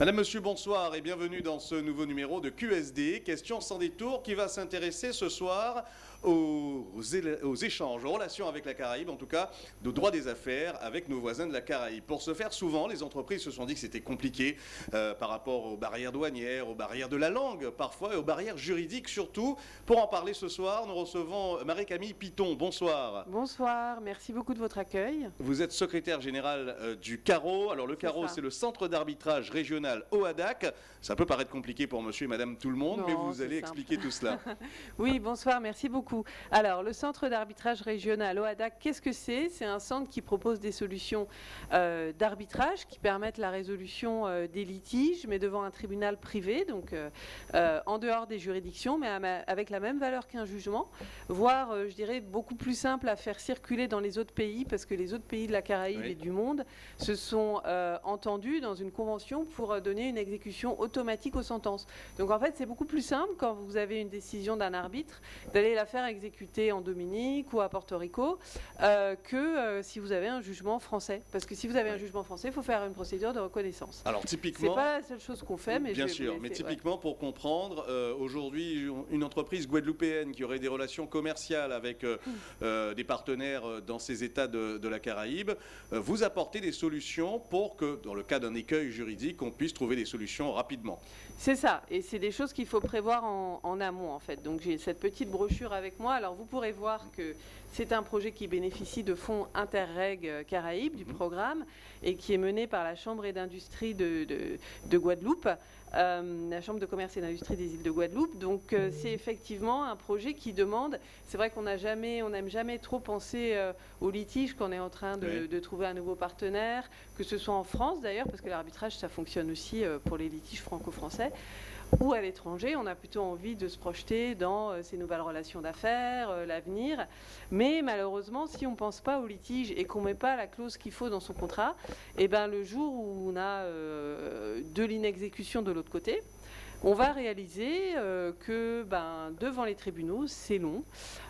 Madame, Monsieur, bonsoir et bienvenue dans ce nouveau numéro de QSD, Question sans détour, qui va s'intéresser ce soir aux, aux, échanges, aux relations avec la Caraïbe, en tout cas, de droit des affaires avec nos voisins de la Caraïbe. Pour ce faire, souvent, les entreprises se sont dit que c'était compliqué euh, par rapport aux barrières douanières, aux barrières de la langue, parfois, et aux barrières juridiques surtout. Pour en parler ce soir, nous recevons Marie-Camille Piton. Bonsoir. Bonsoir, merci beaucoup de votre accueil. Vous êtes secrétaire générale euh, du CARO. Alors, le CARO, c'est le Centre d'arbitrage régional OADAC. Ça peut paraître compliqué pour monsieur et madame tout le monde, Non, mais vous allez simple. expliquer tout cela. Oui, bonsoir, merci beaucoup. Alors, le centre d'arbitrage régional OADAC, qu'est-ce que c'est? C'est un centre qui propose des solutions euh, d'arbitrage qui permettent la résolution euh, des litiges, mais devant un tribunal privé, donc euh, en dehors des juridictions, mais avec la même valeur qu'un jugement, voire, je dirais, beaucoup plus simple à faire circuler dans les autres pays, parce que les autres pays de la Caraïbe Oui. et du monde se sont entendus dans une convention pour donner une exécution automatique aux sentences. Donc en fait, c'est beaucoup plus simple quand vous avez une décision d'un arbitre d'aller la faire exécuter en Dominique ou à Porto Rico euh, que euh, si vous avez un jugement français. Parce que si vous avez un jugement français, il faut faire une procédure de reconnaissance. Alors, C'est typiquement... pas la seule chose qu'on fait, mais Bien je vais sûr, mais ouais. typiquement pour comprendre, euh, aujourd'hui, une entreprise guadeloupéenne qui aurait des relations commerciales avec Hmm. des partenaires dans ces États de, de la Caraïbe, vous apportez des solutions pour que, dans le cas d'un écueil juridique, on puisse trouver des solutions rapidement. C'est ça, et c'est des choses qu'il faut prévoir en, en amont en fait. Donc j'ai cette petite brochure avec moi. Alors vous pourrez voir que c'est un projet qui bénéficie de fonds Interreg euh, Caraïbes du programme et qui est mené par la Chambre et d'industrie de, de- de Guadeloupe, euh, la Chambre de commerce et d'industrie des îles de Guadeloupe. Donc euh, c'est effectivement un projet qui demande. C'est vrai qu'on n'a jamais, on n'aime jamais trop penser euh, au litige quand on est en train de, Oui. de trouver un nouveau partenaire, que ce soit en France d'ailleurs, parce que l'arbitrage ça fonctionne aussi pour les litiges franco-français ou à l'étranger, on a plutôt envie de se projeter dans euh, ces nouvelles relations d'affaires, euh, l'avenir. Mais malheureusement, si on ne pense pas au litige et qu'on ne met pas la clause qu'il faut dans son contrat, eh ben, le jour où on a euh, de l'inexécution de l'autre côté, on va réaliser euh, que ben, devant les tribunaux, c'est long.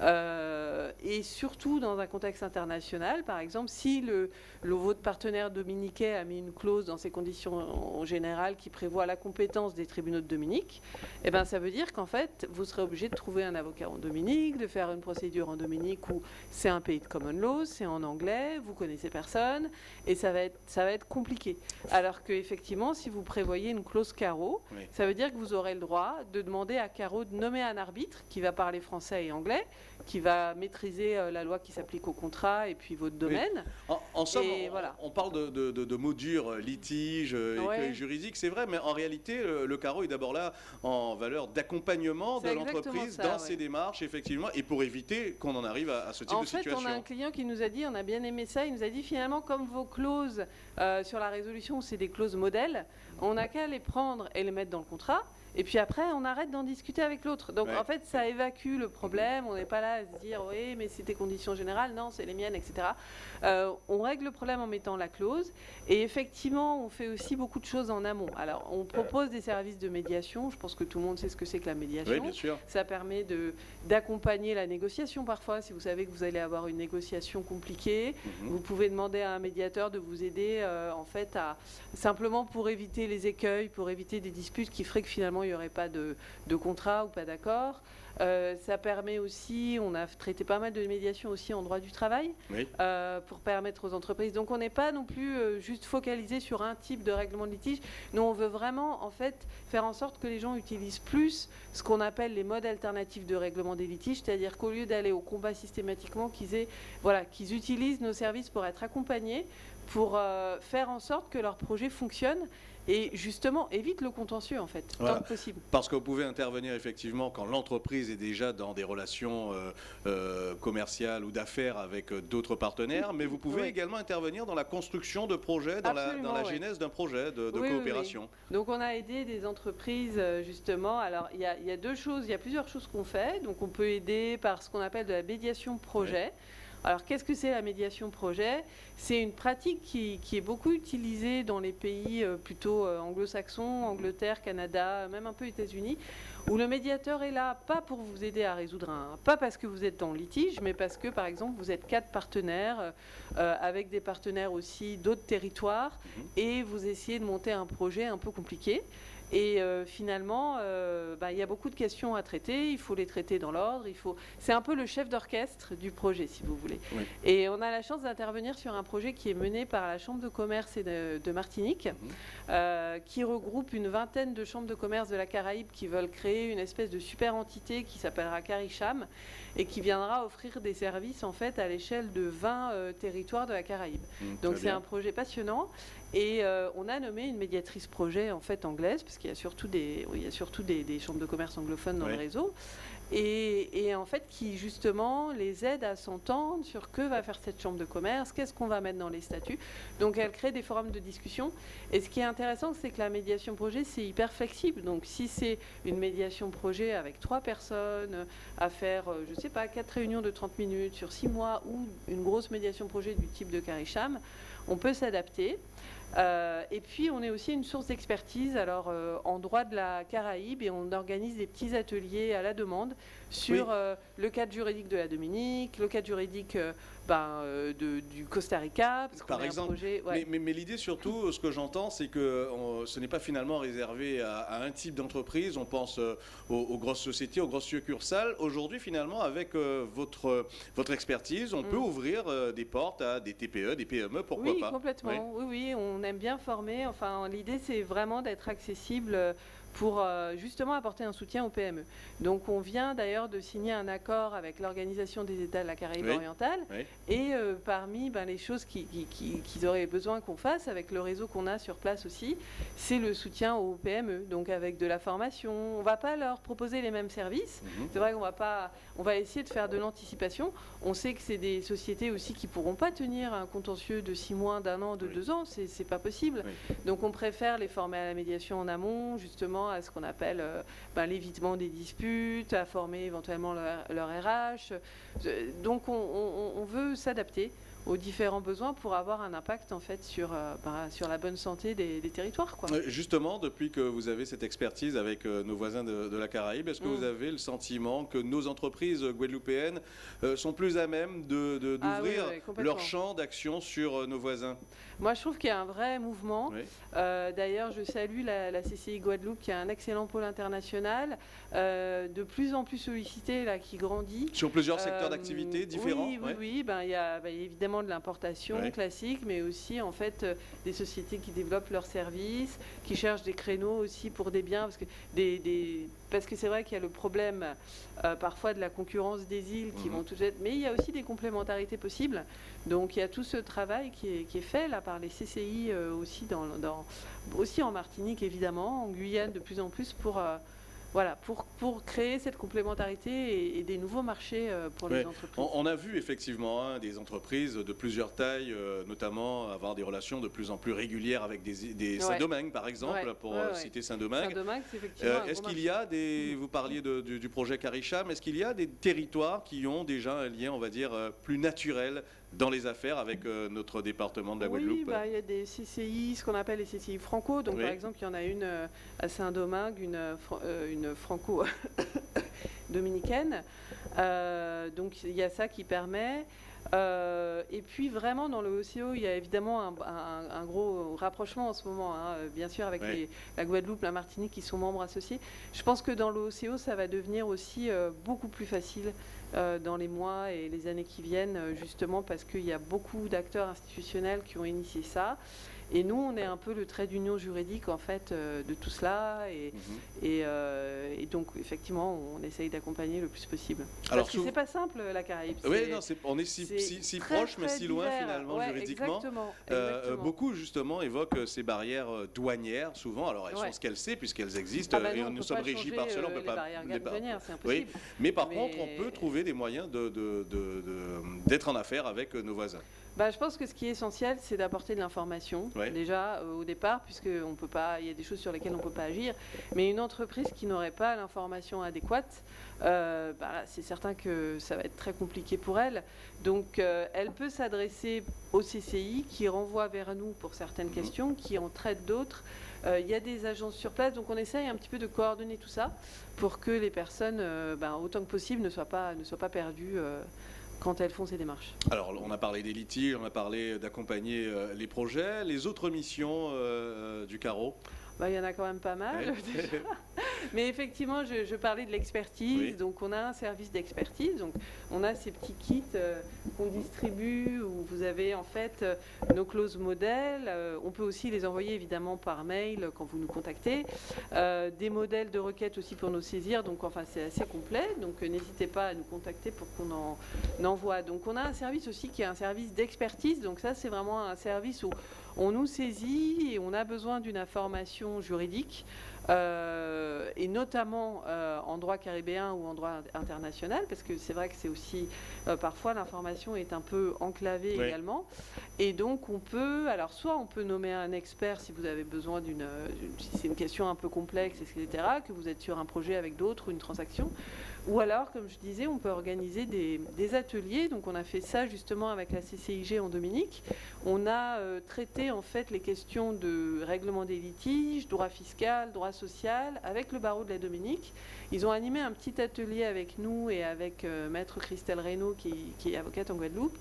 Euh, et surtout dans un contexte international, par exemple, si le, le- votre partenaire dominicain a mis une clause dans ses conditions en général qui prévoit la compétence des tribunaux de Dominique, eh ben, ça veut dire qu'en fait, vous serez obligé de trouver un avocat en Dominique, de faire une procédure en Dominique où c'est un pays de common law, c'est en anglais, vous connaissez personne, et ça va être, ça va être compliqué. Alors qu'effectivement, si vous prévoyez une clause carreau, Oui. ça veut dire que vous aurez le droit de demander à Caro de nommer un arbitre qui va parler français et anglais, qui va maîtriser euh, la loi qui s'applique au contrat et puis votre domaine. En, en somme, on, voilà. on parle de, de- de- de mots durs, euh, litige, euh, Ouais. juridique, c'est vrai, mais en réalité, le, le carreau est d'abord là en valeur d'accompagnement de l'entreprise dans ouais. ses démarches, effectivement, et pour éviter qu'on en arrive à, à ce type En de fait, situation. on a un client qui nous a dit, on a bien aimé ça, il nous a dit finalement, comme vos clauses euh, sur la résolution, c'est des clauses modèles, on n'a qu'à les prendre et les mettre dans le contrat. Et puis après, on arrête d'en discuter avec l'autre. Donc Ouais. en fait, ça évacue le problème. On n'est pas là à se dire, oui, mais c'est tes conditions générales, non, c'est les miennes, etc. Euh, on règle le problème en mettant la clause. Et effectivement, on fait aussi beaucoup de choses en amont. Alors, on propose des services de médiation. Je pense que tout le monde sait ce que c'est que la médiation. Oui, bien sûr. Ça permet de- d'accompagner la négociation parfois. Si vous savez que vous allez avoir une négociation compliquée, Mhm. vous pouvez demander à un médiateur de vous aider euh, en fait à simplement pour éviter les écueils, pour éviter des disputes qui feraient que finalement il n'y aurait pas de, de contrat ou pas d'accord. Euh, ça permet aussi, on a traité pas mal de médiation aussi en droit du travail Oui. euh, pour permettre aux entreprises. Donc on n'est pas non plus euh, juste focalisé sur un type de règlement de litige. Nous, on veut vraiment en fait faire en sorte que les gens utilisent plus ce qu'on appelle les modes alternatifs de règlement des litiges, c'est-à-dire qu'au lieu d'aller au combat systématiquement, qu'ils aient, voilà, qu'ils utilisent nos services pour être accompagnés, pour euh, faire en sorte que leur projet fonctionne et justement évite le contentieux en fait, Voilà. tant que possible. Parce que vous pouvez intervenir effectivement quand l'entreprise est déjà dans des relations euh, euh, commerciales ou d'affaires avec d'autres partenaires, mais vous pouvez Oui. également intervenir dans la construction de projets, dans la, dans genèse d'un projet de, de Oui, oui, coopération. Donc on a aidé des entreprises justement. Alors il y, y a deux choses, il y a plusieurs choses qu'on fait. Donc on peut aider par ce qu'on appelle de la médiation projet. Alors qu'est-ce que c'est la médiation projet? C'est une pratique qui, est beaucoup utilisée dans les pays euh, plutôt euh, anglo-saxons, Angleterre, Canada, même un peu États-Unis, où le médiateur est là pas pour vous aider à résoudre un, pas parce que vous êtes en litige, mais parce que par exemple vous êtes quatre partenaires euh, avec des partenaires aussi d'autres territoires mhm. et vous essayez de monter un projet un peu compliqué. Et euh, finalement, euh, bah, il y a beaucoup de questions à traiter. Il faut les traiter dans l'ordre. Il faut. C'est un peu le chef d'orchestre du projet, si vous voulez. Et on a la chance d'intervenir sur un projet qui est mené par la Chambre de commerce et de, Martinique, mhm. euh, qui regroupe une vingtaine de chambres de commerce de la Caraïbe qui veulent créer une espèce de super entité qui s'appellera Caricham et qui viendra offrir des services en fait à l'échelle de 20 territoires de la Caraïbe. Mhm, Donc c'est un projet passionnant et euh, on a nommé une médiatrice projet en fait anglaise, parce qu'il y a surtout des, il y a surtout des, chambres de commerce anglophones dans le réseau, et, en fait qui justement les aide à s'entendre sur que va faire cette chambre de commerce, qu'est-ce qu'on va mettre dans les statuts. Donc elle crée des forums de discussion. Et ce qui est intéressant, c'est que la médiation projet, c'est hyper flexible. Donc si c'est une médiation projet avec trois personnes à faire, euh, je ne pas, quatre réunions de 30 minutes sur six mois, ou une grosse médiation projet du type de Caricham, on peut s'adapter. Euh, et puis, on est aussi une source d'expertise alors euh, en droit de la Caraïbe et on organise des petits ateliers à la demande sur euh, le cadre juridique de la Dominique, le cadre juridique ben, du Costa Rica. Par exemple. Mais, l'idée surtout, ce que j'entends, c'est que ce n'est pas finalement réservé à, un type d'entreprise. On pense aux, grosses sociétés, aux grosses succursales. Aujourd'hui, finalement, avec votre, votre expertise, on peut mm. ouvrir des portes à des TPE, des PME, pourquoi pas Oui, complètement. Oui, oui, on aime bien former. Enfin, l'idée, c'est vraiment d'être accessible pour euh, justement apporter un soutien aux PME. Donc on vient d'ailleurs de signer un accord avec l'Organisation des États de la Caraïbe orientale et euh, parmi ben, les choses qu'ils auraient besoin qu'on fasse avec le réseau qu'on a sur place aussi, c'est le soutien aux PME, donc avec de la formation. On ne va pas leur proposer les mêmes services. Mhm. C'est vrai qu'on va pas, on va essayer de faire de l'anticipation. On sait que c'est des sociétés aussi qui pourront pas tenir un contentieux de six mois, d'un an, de deux ans. C'est pas possible. Donc on préfère les former à la médiation en amont, justement à ce qu'on appelle euh, ben, l'évitement des disputes, à former éventuellement leur, RH. Euh, donc on veut s'adapter aux différents besoins pour avoir un impact en fait sur, euh, bah, sur la bonne santé des, territoires. Quoi. Justement, depuis que vous avez cette expertise avec euh, nos voisins de, la Caraïbe, est-ce que vous mm. avez le sentiment que nos entreprises guadeloupéennes euh, sont plus à même ah d'ouvrir de, leur champ d'action sur nos voisins? Moi, je trouve qu'il y a un vrai mouvement. D'ailleurs, je salue la, CCI Guadeloupe qui a un excellent pôle international, de plus en plus sollicité, là, qui grandit. Sur plusieurs secteurs d'activité différents Oui, oui, oui. Ben, il y a ben, évidemment de l'importation classique, mais aussi en fait euh, des sociétés qui développent leurs services, qui cherchent des créneaux aussi pour des biens, parce que des, parce que c'est vrai qu'il y a le problème euh, parfois de la concurrence des îles qui mhm. vont tout être, mais il y a aussi des complémentarités possibles. Donc il y a tout ce travail qui est, qui est fait là par les CCI euh, aussi dans, dans, aussi en Martinique évidemment, en Guyane de plus en plus pour voilà, pour, pour créer cette complémentarité et, des nouveaux marchés euh, pour les entreprises. On, a vu effectivement hein, des entreprises de plusieurs tailles, euh, notamment avoir des relations de plus en plus régulières avec des, des Saint-Domingue, par exemple, pour euh, citer Saint-Domingue. Saint est-ce qu'il y a des, vous parliez du, du, projet Caricham, est-ce qu'il y a des territoires qui ont déjà un lien, on va dire, plus naturel dans les affaires avec euh, notre département de la Guadeloupe Oui, bah, il y a des CCI, ce qu'on appelle les CCI franco. Donc, par exemple, il y en a une euh, à Saint-Domingue, une, euh, une franco-dominicaine. donc, il y a ça qui permet. et puis vraiment dans le OCO, il y a évidemment un, gros rapprochement en ce moment, hein, bien sûr avec la Guadeloupe, la Martinique qui sont membres associés. Je pense que dans le OCO, ça va devenir aussi beaucoup plus facile dans les mois et les années qui viennent, euh, justement parce qu'il y a beaucoup d'acteurs institutionnels qui ont initié ça. Et nous, on est un peu le trait d'union juridique en fait euh, de tout cela, et, mhm. et, donc effectivement, on essaye d'accompagner le plus possible. Alors, Parce que c'est pas simple la Caraïbe. Oui, non, on est si, si, proche, mais si loin finalement juridiquement. Exactement, beaucoup justement évoquent ces barrières douanières souvent. Alors elles sont ce qu'elles savent puisqu'elles existent ah bah et nous sommes régis par cela. On peut pas. Les barrières c'est impossible. Mais par contre, on peut trouver des moyens d'être de, de, en affaires avec nos voisins. Bah, Je pense que ce qui est essentiel, c'est d'apporter de l'information, déjà euh, au départ, peut pas, il y a des choses sur lesquelles on ne peut pas agir. Mais une entreprise qui n'aurait pas l'information adéquate, euh, bah, c'est certain que ça va être très compliqué pour elle. Donc, euh, elle peut s'adresser au CCI qui renvoie vers nous pour certaines mhm. questions, qui en traite d'autres. Il y a des agences sur place, donc on essaye un petit peu de coordonner tout ça pour que les personnes, bah, autant que possible, ne soient pas, ne soient pas perdues quand elles font ces démarches. Alors, on a parlé des litiges, on a parlé d'accompagner euh, les projets. Les autres missions euh, du carreau? Bah, il y en a quand même pas mal. Mais effectivement, je, parlais de l'expertise. Donc, on a un service d'expertise. Donc, on a ces petits kits euh, qu'on distribue où vous avez en fait euh, nos clauses modèles. Euh, on peut aussi les envoyer évidemment par mail quand vous nous contactez. des modèles de requêtes aussi pour nous saisir. Donc, enfin, c'est assez complet. Donc, n'hésitez pas à nous contacter pour qu'on en, envoie. Donc, on a un service aussi qui est un service d'expertise. Donc, ça, c'est vraiment un service où on nous saisit et on a besoin d'une information juridique, euh, et notamment euh, en droit caribéen ou en droit international, parce que c'est vrai que c'est aussi, euh, parfois l'information est un peu enclavée également. Et donc on peut, alors soit on peut nommer un expert si vous avez besoin d'une, si c'est une question un peu complexe, etc., que vous êtes sur un projet avec d'autres ou une transaction, ou alors, comme je disais, on peut organiser des, ateliers. Donc, on a fait ça justement avec la CCIG en Dominique. On a euh, traité en fait les questions de règlement des litiges, droit fiscal, droit social, avec le barreau de la Dominique. Ils ont animé un petit atelier avec nous et avec euh, Maître Christelle Reynaud, qui, qui, est avocate en Guadeloupe.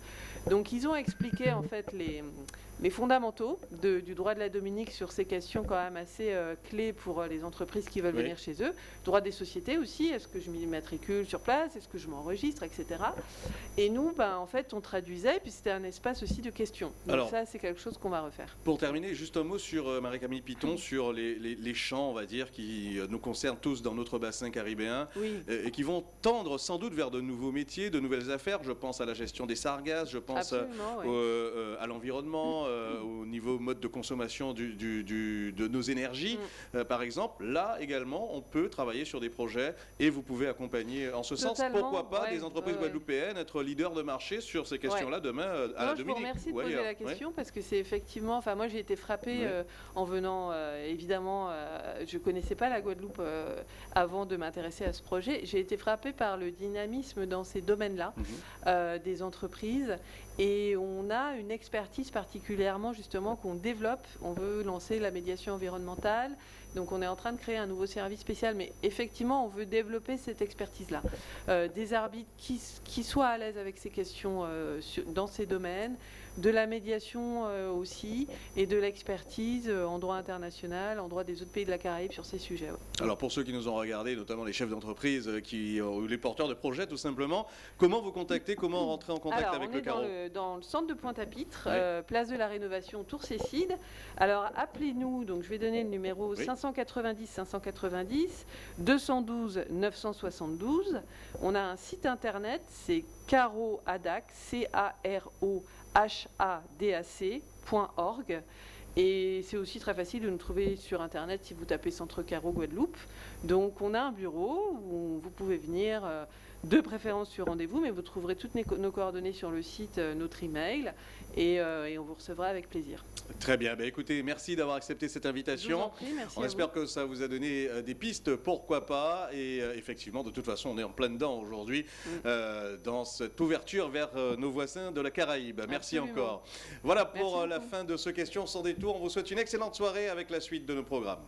Donc, ils ont expliqué en fait les les fondamentaux du droit de la Dominique sur ces questions quand même assez euh, clés pour euh, les entreprises qui veulent venir chez eux. Droit des sociétés aussi, est-ce que je m'immatricule sur place, est-ce que je m'enregistre, etc. Et nous, ben, en fait, on traduisait, puis c'était un espace aussi de questions. Donc ça, c'est quelque chose qu'on va refaire. Pour terminer, juste un mot sur euh, Marie-Camille Piton, sur les, champs, on va dire, qui nous concernent tous dans notre bassin caribéen, et qui vont tendre sans doute vers de nouveaux métiers, de nouvelles affaires. Je pense à la gestion des sargasses, je pense à l'environnement, euh, au niveau mode de consommation de nos énergies, mm. euh, par exemple, là également, on peut travailler sur des projets et vous pouvez accompagner en ce sens, pourquoi pas, des entreprises guadeloupéennes être leaders de marché sur ces questions-là demain euh, à la Dominique. Je vous remercie de poser la question parce que c'est effectivement, enfin moi j'ai été frappée en venant, évidemment, je connaissais pas la Guadeloupe avant de m'intéresser à ce projet. J'ai été frappée par le dynamisme dans ces domaines-là mhm. des entreprises et on a une expertise particulièrement justement qu'on développe. On veut lancer la médiation environnementale. Donc on est en train de créer un nouveau service spécial, mais effectivement on veut développer cette expertise-là. Euh, des arbitres qui, soient à l'aise avec ces questions euh, dans ces domaines, de la médiation euh, aussi et de l'expertise euh, en droit international, en droit des autres pays de la Caraïbe sur ces sujets. Alors pour ceux qui nous ont regardé, notamment les chefs d'entreprise euh, qui ou les porteurs de projets tout simplement, comment vous contacter, comment rentrer en contact avec le carreau dans le, dans le centre de Pointe-à-Pitre, place de la Rénovation, Tour Cécide. Alors appelez-nous, donc je vais donner le numéro 590 590 212 972. On a un site internet, c'est Caro Adac, C-A-R-O hadac.org. Et c'est aussi très facile de nous trouver sur Internet si vous tapez Centre Caro Guadeloupe. Donc on a un bureau où vous pouvez venir euh, de préférence sur rendez-vous, mais vous trouverez toutes nos coordonnées sur le site, euh, notre email, euh, et, on vous recevra avec plaisir. Très bien. Bah, écoutez, merci d'avoir accepté cette invitation. on espère que ça vous a donné euh, des pistes, pourquoi pas. Et effectivement, de toute façon, on est en plein dedans aujourd'hui mm. dans cette ouverture vers nos voisins de la Caraïbe. Merci encore. Voilà pour la fin de ce question sans détour. On vous souhaite une excellente soirée avec la suite de nos programmes.